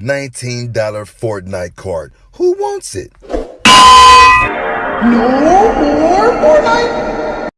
$19 Fortnite card. Who wants it? No?